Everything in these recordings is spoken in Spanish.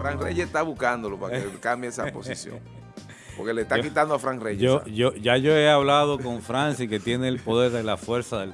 Fran Reyes está buscándolo para que cambie esa posición. Porque le está quitando a Fran Reyes. Yo, yo, ya yo he hablado con Francis, que tiene el poder de la fuerza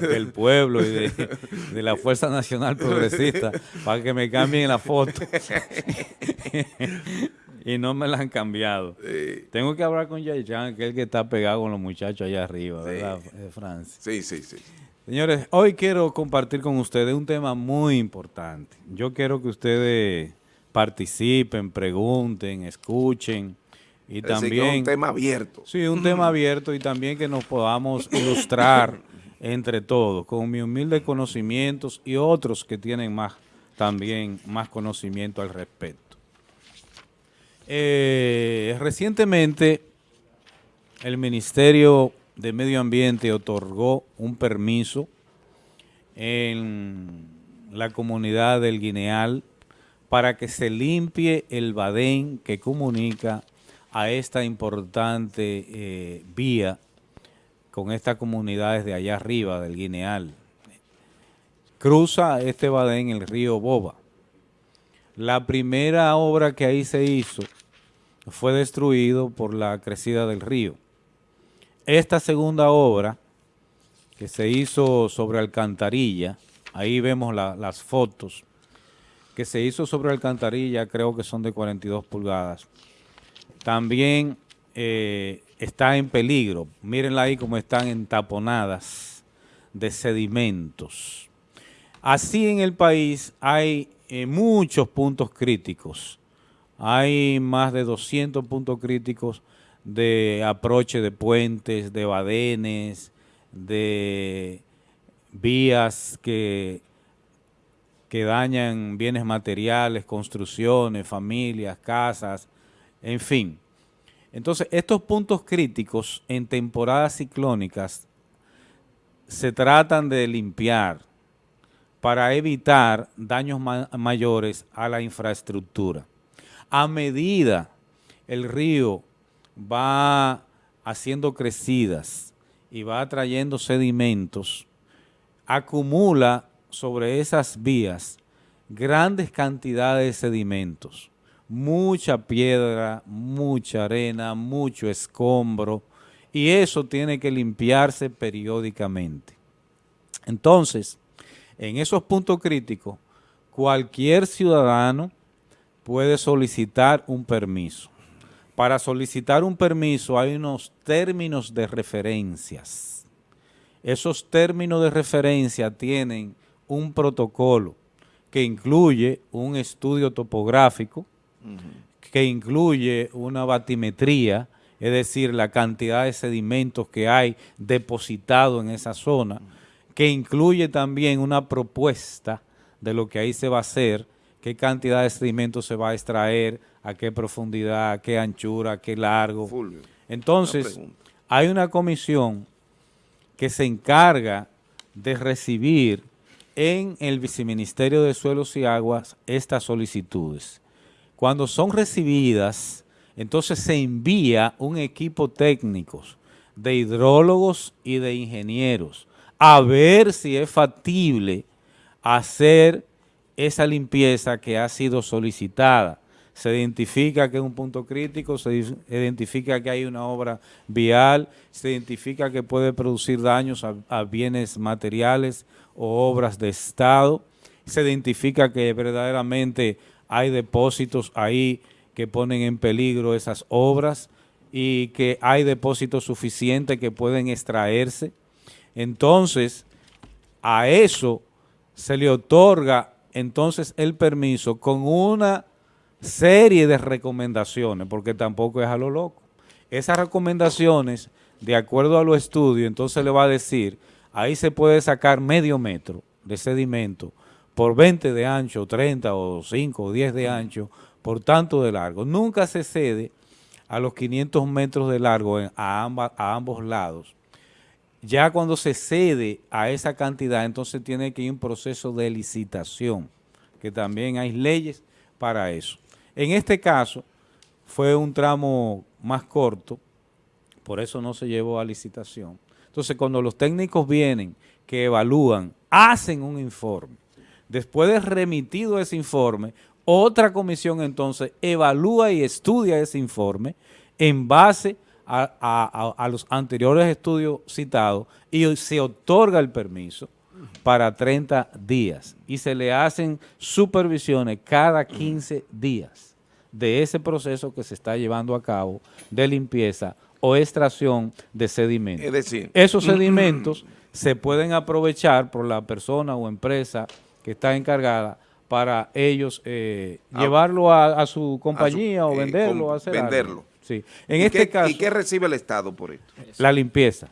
del, pueblo y de, la Fuerza Nacional Progresista, para que me cambien la foto. y no me la han cambiado. Tengo que hablar con Yaychan, que es el que está pegado con los muchachos allá arriba, ¿verdad, eh, Francis? Sí, sí, sí. Señores, hoy quiero compartir con ustedes un tema muy importante. Yo quiero que ustedes participen, pregunten, escuchen y también... un tema abierto. Sí, un tema abierto y también que nos podamos ilustrar entre todos con mi humilde conocimientos y otros que tienen más también más conocimiento al respecto. Eh, recientemente el Ministerio de Medio Ambiente otorgó un permiso en la comunidad del Guineal para que se limpie el badén que comunica a esta importante eh, vía con estas comunidades de allá arriba del Guineal. Cruza este badén el río Boba. La primera obra que ahí se hizo fue destruido por la crecida del río. Esta segunda obra que se hizo sobre alcantarilla, ahí vemos las fotos, que se hizo sobre alcantarilla, creo que son de 42 pulgadas. También eh, está en peligro. Mírenla ahí como están entaponadas de sedimentos. Así en el país hay eh, muchos puntos críticos. Hay más de 200 puntos críticos de aproche de puentes, de badenes, de vías que, que dañan bienes materiales, construcciones, familias, casas, en fin. Entonces, estos puntos críticos en temporadas ciclónicas se tratan de limpiar para evitar daños mayores a la infraestructura. A medida el río va haciendo crecidas y va atrayendo sedimentos, acumula sobre esas vías grandes cantidades de sedimentos, mucha piedra, mucha arena, mucho escombro, y eso tiene que limpiarse periódicamente. Entonces, en esos puntos críticos, cualquier ciudadano puede solicitar un permiso para solicitar un permiso hay unos términos de referencias. Esos términos de referencia tienen un protocolo que incluye un estudio topográfico, que incluye una batimetría, es decir, la cantidad de sedimentos que hay depositado en esa zona, que incluye también una propuesta de lo que ahí se va a hacer, qué cantidad de sedimentos se va a extraer, a qué profundidad, qué anchura, qué largo. Entonces, hay una comisión que se encarga de recibir en el Viceministerio de Suelos y Aguas estas solicitudes. Cuando son recibidas, entonces se envía un equipo técnico de hidrólogos y de ingenieros a ver si es factible hacer esa limpieza que ha sido solicitada se identifica que es un punto crítico, se identifica que hay una obra vial, se identifica que puede producir daños a, bienes materiales o obras de Estado, se identifica que verdaderamente hay depósitos ahí que ponen en peligro esas obras y que hay depósitos suficientes que pueden extraerse. Entonces, a eso se le otorga entonces el permiso con una serie de recomendaciones, porque tampoco es a lo loco. Esas recomendaciones, de acuerdo a los estudios, entonces le va a decir, ahí se puede sacar medio metro de sedimento por 20 de ancho, 30 o 5 o 10 de ancho, por tanto de largo. Nunca se cede a los 500 metros de largo a, ambos lados. Ya cuando se cede a esa cantidad, entonces tiene que ir un proceso de licitación, que también hay leyes para eso. En este caso fue un tramo más corto, por eso no se llevó a licitación. Entonces, cuando los técnicos vienen, que evalúan, hacen un informe. Después de remitido ese informe, Otra comisión entonces evalúa y estudia ese informe en base a, a- los anteriores estudios citados y se otorga el permiso para 30 días y se le hacen supervisiones cada 15 días de ese proceso que se está llevando a cabo de limpieza o extracción de sedimentos. Es decir, Esos sedimentos se pueden aprovechar por la persona o empresa que está encargada para ellos eh, Ah, llevarlo a, a su compañía o eh, venderlo, hacer algo. venderlo. Sí. En ¿y este qué, caso, ¿Y qué recibe el Estado por esto? la limpieza.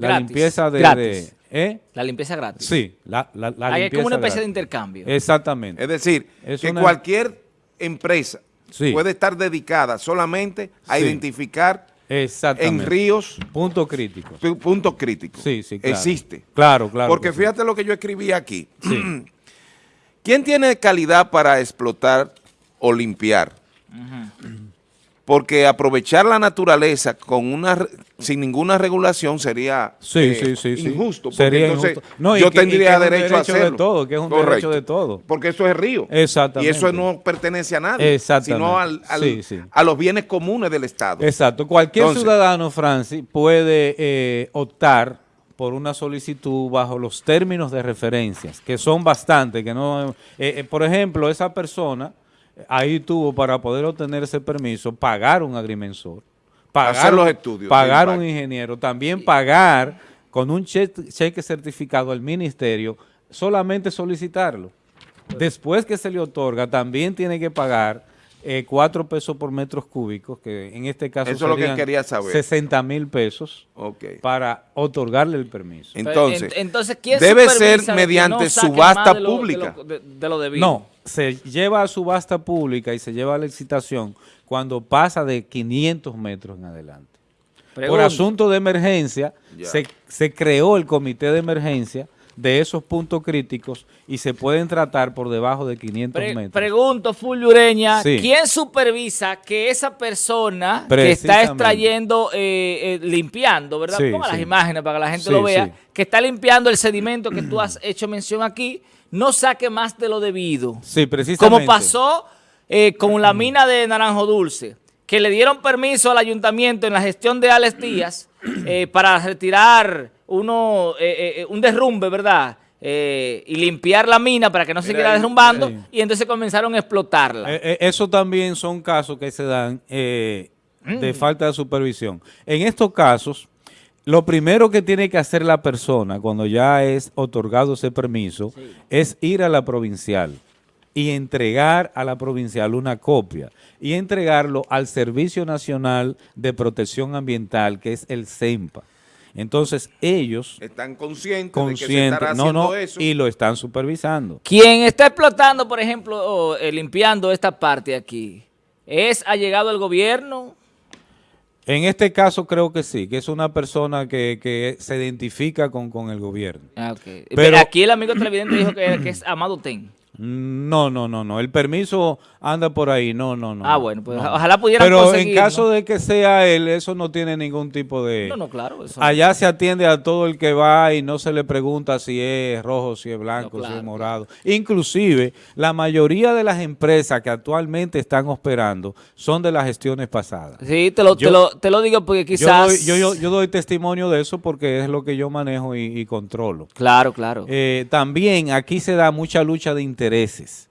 La Gratis. limpieza de... Gratis. de- ¿eh? La limpieza gratis. Sí, la, la, la Ahí es como una especie de intercambio. Exactamente. Es decir, Es que una- cualquier empresa Sí. puede estar dedicada solamente a Sí. identificar Exactamente. en ríos Punto crítico. pu- puntos críticos. Sí, sí, claro. Existe. Claro, claro. Porque sí. fíjate lo que yo escribí aquí. Sí. ¿Quién tiene calidad para explotar o limpiar? Porque aprovechar la naturaleza con una sin ninguna regulación sería Sí, eh, sí, sí, sí. injusto. Sería entonces injusto. No, yo que- tendría derecho, a derecho de hacerlo. todo, que es un derecho de todo. Porque eso es río. Exactamente. Y eso no pertenece a nadie. Sino al- a los bienes comunes del Estado. Exacto. Cualquier Entonces- ciudadano, Francis, puede eh, optar por una solicitud bajo los términos de referencias, que son bastantes, que no... eh, eh, por ejemplo, esa persona ahí tuvo para poder obtener ese permiso, pagar un agrimensor, pagar, Hacer los estudios pagar un ingeniero, también pagar con un cheque, cheque certificado al ministerio, solamente solicitarlo. Después que se le otorga, también tiene que pagar eh, cuatro pesos por metros cúbicos, que en este caso Eso es lo que serían quería saber. 60 mil pesos para otorgarle el permiso. Entonces, en- entonces ¿quién debe ser mediante no subasta más de lo- pública. De lo, de- de lo debido? No, se lleva a subasta pública y se lleva a licitación cuando pasa de 500 metros en adelante. Por asunto de emergencia, se, se creó el comité de emergencia de esos puntos críticos y se pueden tratar por debajo de 500 Pre- metros. pregunto, Fullureña, Sí. ¿quién supervisa que esa persona que está extrayendo, eh, eh, limpiando, ¿verdad? Sí, Ponga las imágenes para que la gente lo vea, que está limpiando el sedimento que tú has hecho mención aquí, no saque más de lo debido. Sí, precisamente. Como pasó eh, con la mina de Naranjo Dulce, que le dieron permiso al ayuntamiento en la gestión de Alex Díaz para retirar uno, eh, eh, un derrumbe, ¿verdad? Eh, y limpiar la mina para que no se siguiera derrumbando y entonces comenzaron a explotarla. Eh, eh, eso también son casos que se dan eh, de falta de supervisión. En estos casos, lo primero que tiene que hacer la persona cuando ya es otorgado ese permiso es ir a la provincial y entregar a la provincial una copia y entregarlo al Servicio Nacional de Protección Ambiental, que es el CEMPA. Entonces ellos, Están conscientes, de que se estará conscientes, no, haciendo no, eso. y lo están supervisando. Quien está explotando, por ejemplo, o, eh, limpiando esta parte aquí, ¿es allegado el gobierno? En este caso creo que sí, que es una persona que, que se identifica con, con el gobierno. Ah, ok. Pero- aquí el amigo televidente dijo que, que es Amado Ten. No, no, no, no. El permiso anda por ahí. No, no, no. Ah, no, bueno, pues no. ojalá pudieran Pero en caso ¿no? de que sea él, eso no tiene ningún tipo de... No, no, claro. Eso Allá se atiende a todo el que va y no se le pregunta si es rojo, si es blanco, si es claro, morado. Inclusive, la mayoría de las empresas que actualmente están operando son de las gestiones pasadas. Sí, te lo, te Yo- lo, te lo digo porque Yo quizás... doy, yo, yo- yo doy testimonio de eso porque es lo que yo manejo y, y controlo. Claro, claro. Eh, también aquí se da mucha lucha de intereses.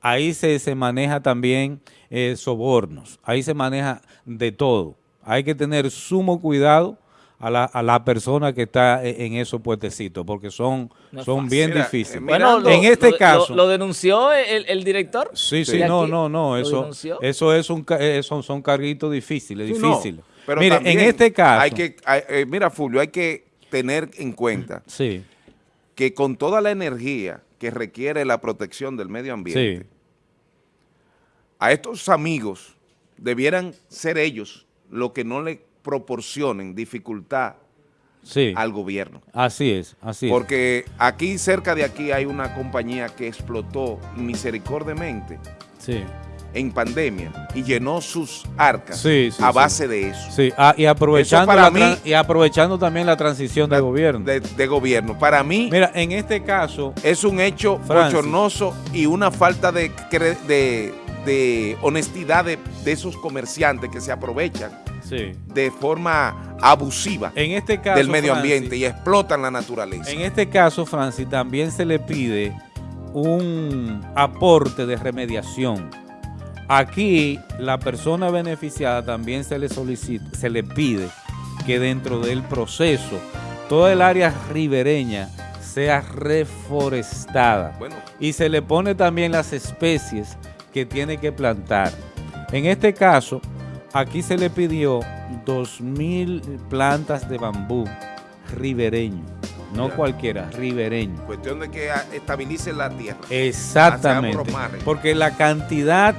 Ahí se, se maneja también eh, sobornos. Ahí se maneja de todo. Hay que tener sumo cuidado a la, a la persona que está e- en esos puestecitos porque son, No son fácil. bien Mira, difíciles. eh, bueno, mirando- en este lo- caso- ¿Lo, lo denunció el, el director? Sí, Sí, no, no, no, lo eso, denunció. eso es un, eh, son, son carguitos difíciles, Sí, no, difíciles. pero Mire, en este caso, Hay que, hay- eh, mira, Fulvio, hay que tener en cuenta sí, que con toda la energía que requiere la protección del medio ambiente, sí, a estos amigos debieran ser ellos los que no le proporcionen dificultad sí, al gobierno. así es, así es. Porque aquí, cerca de aquí, hay una compañía que explotó misericordiamente Sí, en pandemia y llenó sus arcas Sí, sí, a sí. base de eso. Sí, ah, y, aprovechando para mí- y aprovechando también la transición de gobierno. De, de gobierno. Para mí Mira, en este caso, es un hecho bochornoso y una falta de, de, de honestidad de, de esos comerciantes que se aprovechan de forma abusiva En este caso, del medio Francis, ambiente y explotan la naturaleza. En este caso, Francis, también se le pide un aporte de remediación. Aquí, la persona beneficiada también se le solicita, se le pide que dentro del proceso, toda el área ribereña sea reforestada. Bueno, y se le pone también las especies que tiene que plantar. En este caso, aquí se le pidió 2.000 plantas de bambú ribereño, no Ya. cualquiera, ribereño. cuestión de que estabilice la tierra. Exactamente, porque la cantidad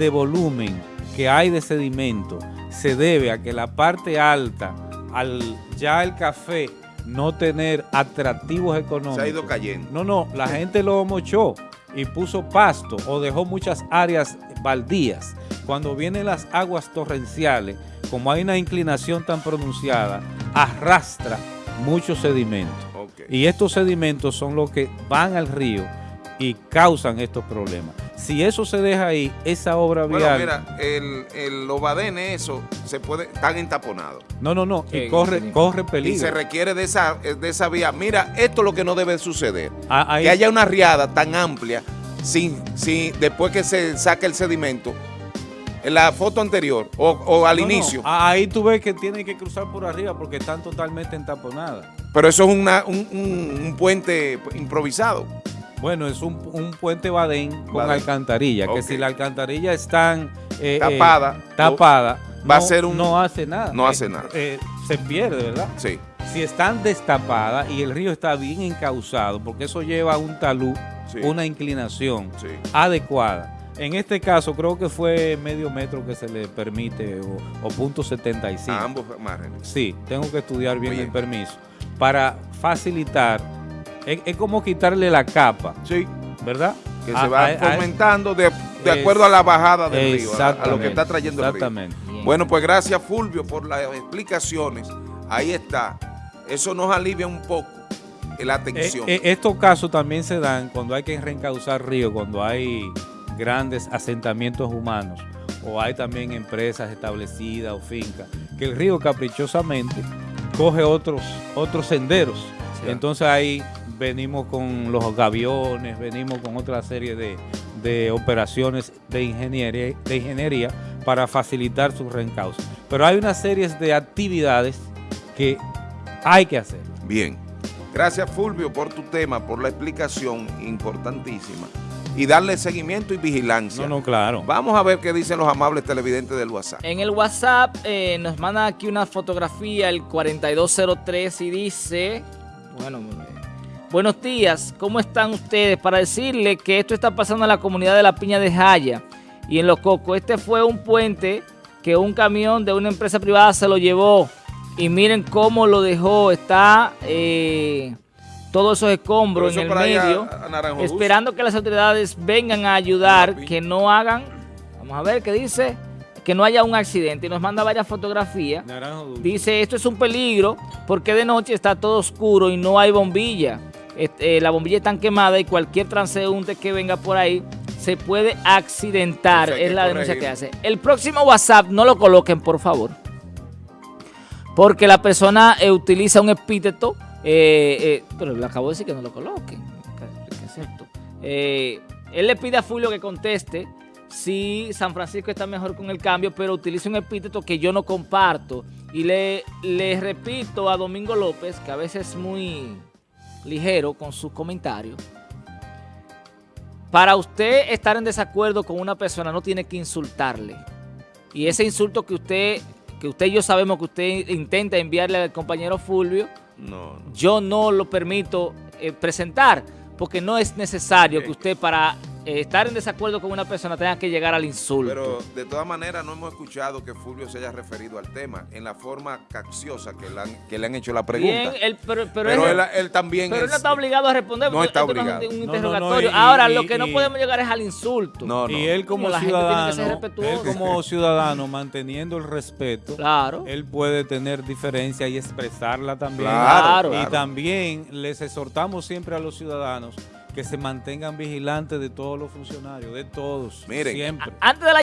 de volumen que hay de sedimento se debe a que la parte alta, al ya el café no tener atractivos económicos, Se ha ido cayendo. no, no, la gente lo mochó y puso pasto o dejó muchas áreas baldías. Cuando vienen las aguas torrenciales, como hay una inclinación tan pronunciada, arrastra mucho sedimento. Ok. Y estos sedimentos son los que van al río y causan estos problemas. Si eso se deja ahí, esa obra Bueno, vial... mira, el, el, los badenes, eso, se puede, están entaponados. no, no, no, y corre, sí. corre Y peligro. se requiere de esa, de esa vía. Mira, esto es lo que no debe suceder. Ah, ahí- Que haya una riada tan amplia, sin, sin, después que se saque el sedimento, en la foto anterior o, o al No, inicio. ah, Ahí tú ves que tienen que cruzar por arriba porque están totalmente entaponadas. Pero eso es una, un, un- un puente improvisado. Bueno, es un, un puente badén con Badén. alcantarilla, que si la alcantarilla están eh, eh, Tapada, tapada, va a no- ser un- no hace nada. no Eh, hace nada. eh, se pierde, ¿verdad? Sí. Si están destapadas y el río está bien encauzado, porque eso lleva a un talud, Sí. una inclinación Sí. adecuada. En este caso creo que fue medio metro que se le permite o, o punto 75. A ambos márgenes. Sí, tengo que estudiar bien Oye. el permiso para facilitar. Es, es como quitarle la capa, Sí. ¿verdad? Que A- se va a- a- fomentando de, de Es- acuerdo a la bajada del río, a- a, lo que Exactamente, está trayendo el río. Exactamente. Bien. Bueno, pues gracias Fulvio por las explicaciones. Ahí está. Eso nos alivia un poco la Eh, atención. eh, estos casos también se dan cuando hay que reencauzar ríos, cuando hay grandes asentamientos humanos o hay también empresas establecidas o fincas, que el río caprichosamente coge otros, otros senderos. Sí. Entonces ahí venimos con los gaviones, venimos con otra serie de, de operaciones de ingeniería, de ingeniería para facilitar su reencauce. Pero hay una serie de actividades que hay que hacer. Bien. Gracias Fulvio por tu tema, por la explicación importantísima. Y darle seguimiento y vigilancia. No, no, claro. Vamos a ver qué dicen los amables televidentes del WhatsApp. En el WhatsApp eh, nos manda aquí una fotografía, el 4203, y dice, bueno, buenos días, ¿cómo están ustedes? Para decirle que esto está pasando en la comunidad de La Piña de Jaya y en Los Cocos. Este fue un puente que un camión de una empresa privada se lo llevó y miren cómo lo dejó, está eh, todos esos escombros en el medio, a esperando que las autoridades vengan a ayudar, que no hagan, vamos a ver qué dice, que no haya un accidente. Y nos manda varias fotografías. Dice, esto es un peligro porque de noche está todo oscuro y no hay bombilla. Este, eh, la bombilla está quemada y cualquier transeúnte que venga por ahí se puede accidentar. Es la denuncia que hace. El próximo WhatsApp no lo coloquen, por favor. Porque la persona eh, utiliza un epíteto. eh, eh, pero le acabo de decir que no lo coloquen. ¿Qué- qué es esto? Él le pide a Fulvio que conteste si San Francisco está mejor con el cambio, pero utiliza un epíteto que yo no comparto. Y le, le repito a Domingo López, que a veces es muy ligero con sus comentarios. Para usted estar en desacuerdo con una persona no tiene que insultarle. Y ese insulto que usted, que usted y yo sabemos que usted intenta enviarle al compañero Fulvio, No, no. yo no lo permito eh, presentar, porque no es necesario que usted para estar en desacuerdo con una persona tenga que llegar al insulto. Pero de todas maneras no hemos escuchado que Fulvio se haya referido al tema en la forma cacciosa que le han, que le han hecho la pregunta. Bien, él- pero, pero, pero él, él, él también pero él no está obligado a responder. No porque está esto es obligado. un, un No, no, no, interrogatorio. y- Ahora, y- lo que no y- podemos llegar es al insulto. No, no. Y él como La gente tiene que ser ciudadano, él como ciudadano manteniendo el respeto, Claro. él puede tener diferencia y expresarla también. Claro, Y claro. también les exhortamos siempre a los ciudadanos que se mantengan vigilantes de todos los funcionarios, de todos, Miren, siempre. Antes de la